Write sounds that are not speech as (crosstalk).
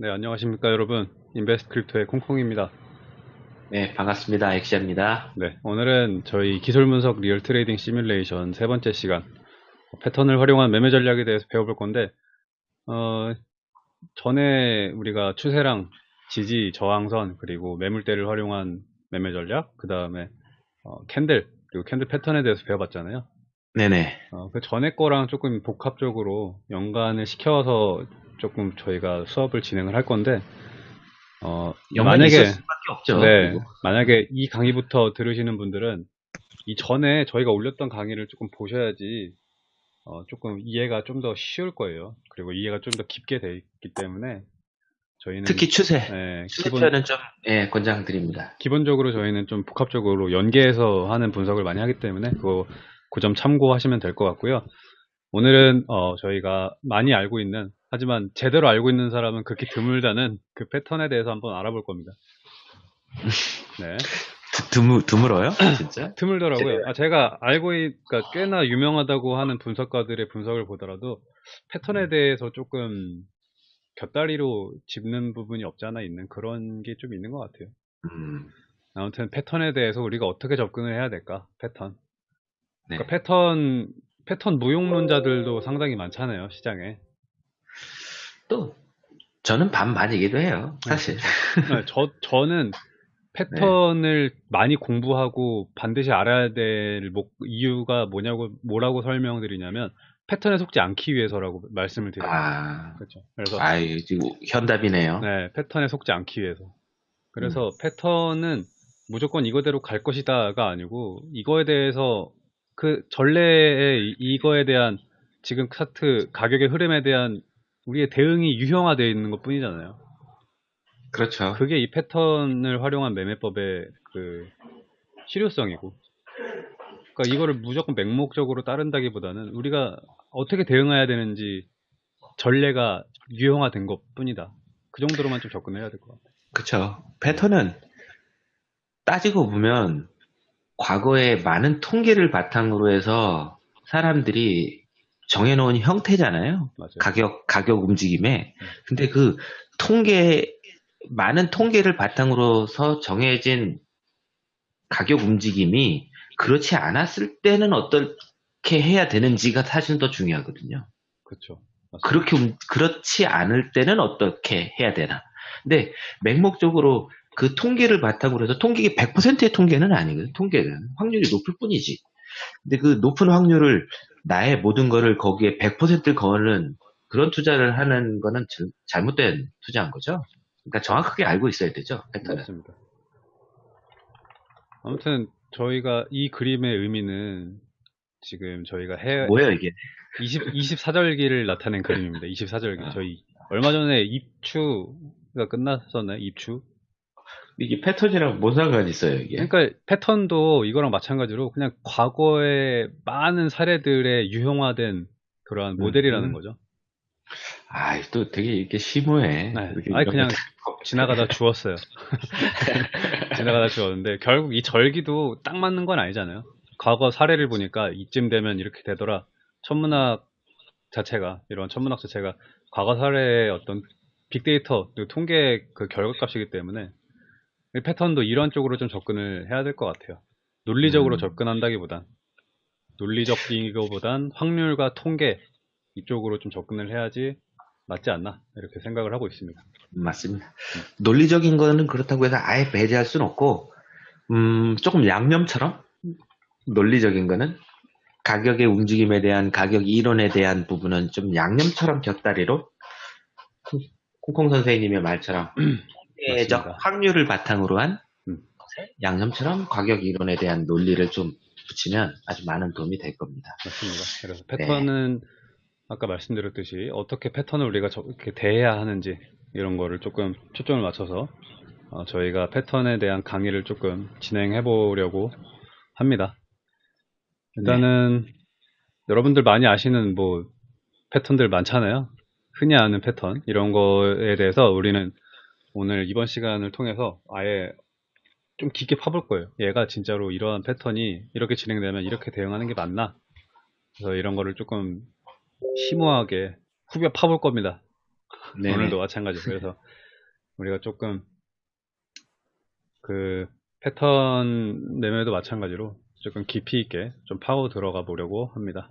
네, 안녕하십니까 여러분. Invest Crypto의 콩콩입니다. 네, 반갑습니다. 엑시아입니다. 네, 오늘은 저희 기술 분석 real trading 시뮬레이션 세 번째 시간 패턴을 활용한 매매 전략에 대해서 배워볼 건데 어, 전에 우리가 추세랑 지지, 저항선 그리고 매물대를 활용한 매매 전략 그 다음에 어, 캔들 그리고 캔들 패턴에 대해서 배워봤잖아요. 네네. 어, 그 전에 거랑 조금 복합적으로 연관을 시켜서 조금 저희가 수업을 진행을 할 건데 어, 만약에. 네. 만약에 이 강의부터 들으시는 분들은 이 전에 저희가 올렸던 강의를 조금 보셔야지 어, 조금 이해가 좀 더 쉬울 거예요. 그리고 이해가 좀 더 깊게 돼 있기 때문에 저희는 특히 추세. 네, 추세 기본, 좀, 예, 권장드립니다. 기본적으로 저희는 좀 복합적으로 연계해서 하는 분석을 많이 하기 때문에 그거 그 점 참고하시면 될 것 같고요. 오늘은 어, 저희가 많이 알고 있는 하지만 제대로 알고 있는 사람은 그렇게 드물다는 그 패턴에 대해서 한번 알아볼 겁니다. (laughs) 네. 드, 드물, 드물어요? (clears throat) 진짜? 드물더라고요. 아, 제가 알고 있, 그러니까 꽤나 유명하다고 하는 분석가들의 분석을 보더라도 패턴에 대해서 조금 곁다리로 짚는 부분이 없지 않아 있는 그런 게 좀 있는 것 같아요. 음, 아무튼 패턴에 대해서 우리가 어떻게 접근을 해야 될까? 패턴. 네. 그러니까 패턴 패턴 무용론자들도 상당히 많잖아요 시장에. 또, 저는 반반이기도 해요. 사실. 네, 저 저는 패턴을 많이 공부하고 반드시 알아야 될 목, 이유가 뭐냐고 뭐라고 설명드리냐면 패턴에 속지 않기 위해서라고 말씀을 드려요. 아, 그렇죠. 그래서 아유, 지금 현답이네요. 네, 패턴에 속지 않기 위해서. 그래서 패턴은 무조건 이거대로 갈 것이다가 아니고 이거에 대해서 그 전례의 이- 이거에 대한 지금 차트 가격의 흐름에 대한 우리의 대응이 유형화되어 있는 것 뿐이잖아요. 그렇죠. 그게 이 패턴을 활용한 매매법의 그 실효성이고. 그러니까 이거를 무조건 맹목적으로 따른다기보다는 우리가 어떻게 대응해야 되는지 전례가 유형화된 것 뿐이다. 그 정도로만 좀 접근해야 될 것 같아요. 그쵸. 패턴은 따지고 보면 과거에 많은 통계를 바탕으로 해서 사람들이 정해놓은 형태잖아요. 맞아요. 가격, 가격 움직임에. 근데 그 통계, 많은 통계를 바탕으로서 정해진 가격 움직임이 그렇지 않았을 때는 어떻게 해야 되는지가 사실 더 중요하거든요. 그렇죠. 그렇게, 움- 그렇지 않을 때는 어떻게 해야 되나. 근데 맹목적으로 그 통계를 바탕으로 해서 통계가 100%의 통계는 아니거든요. 통계는. 확률이 높을 뿐이지. 근데 그 높은 확률을 나의 모든 거를 거기에 100%를 거는 그런 투자를 하는 거는 절- 잘못된 투자인 거죠. 그러니까 정확하게 알고 있어야 되죠. 패턴은. 맞습니다. 아무튼 저희가 이 그림의 의미는 지금 저희가 해 뭐예요, 이게? 20 24절기를 나타낸 그림입니다. 24절기. 아. 저희 얼마 전에 입추가 끝났었나요? 입추? 이게 패턴이랑 뭔 상관이 있어요, 이게? 그러니까 패턴도 이거랑 마찬가지로 그냥 과거의 많은 사례들의 유형화된 그러한 모델이라는 음. 거죠. 아, 또 되게 이렇게 심오해. 네. 아니 그냥 거 지나가다 주웠어요. (laughs) 지나가다 주웠는데 결국 이 절기도 딱 맞는 건 아니잖아요. 과거 사례를 보니까 이쯤 되면 이렇게 되더라. 천문학 자체가 이런 천문학 자체가 과거 사례의 어떤 빅데이터 통계 그 결과값이기 때문에 이 패턴도 이런 쪽으로 좀 접근을 해야 될 것 같아요. 논리적으로 음. 접근한다기보단 논리적이거보단 확률과 통계 이쪽으로 좀 접근을 해야지 맞지 않나 이렇게 생각을 하고 있습니다. 맞습니다. 논리적인 거는 그렇다고 해서 아예 배제할 수는 없고, 음, 조금 양념처럼 논리적인 거는 가격의 움직임에 대한 가격 이론에 대한 부분은 좀 양념처럼 곁다리로 콩콩 선생님의 말처럼 맞습니다. 확률을 바탕으로 한 음. 양념처럼 가격 이론에 대한 논리를 좀 붙이면 아주 많은 도움이 될 겁니다. 맞습니다. 그래서 네. 패턴은 아까 말씀드렸듯이 어떻게 패턴을 우리가 저- 이렇게 대해야 하는지 이런 거를 조금 초점을 맞춰서 어, 저희가 패턴에 대한 강의를 조금 진행해 보려고 합니다. 일단은 여러분들 많이 아시는 뭐 패턴들 많잖아요. 흔히 아는 패턴 이런 거에 대해서 우리는 오늘 이번 시간을 통해서 아예 좀 깊게 파볼 거예요. 얘가 진짜로 이러한 패턴이 이렇게 진행되면 이렇게 대응하는 게 맞나? 그래서 이런 거를 조금 심오하게 후벼 파볼 겁니다. 네네. 오늘도 마찬가지고 그래서 우리가 조금 그 패턴 내면에도 마찬가지로 조금 깊이 있게 좀 파고 들어가 보려고 합니다.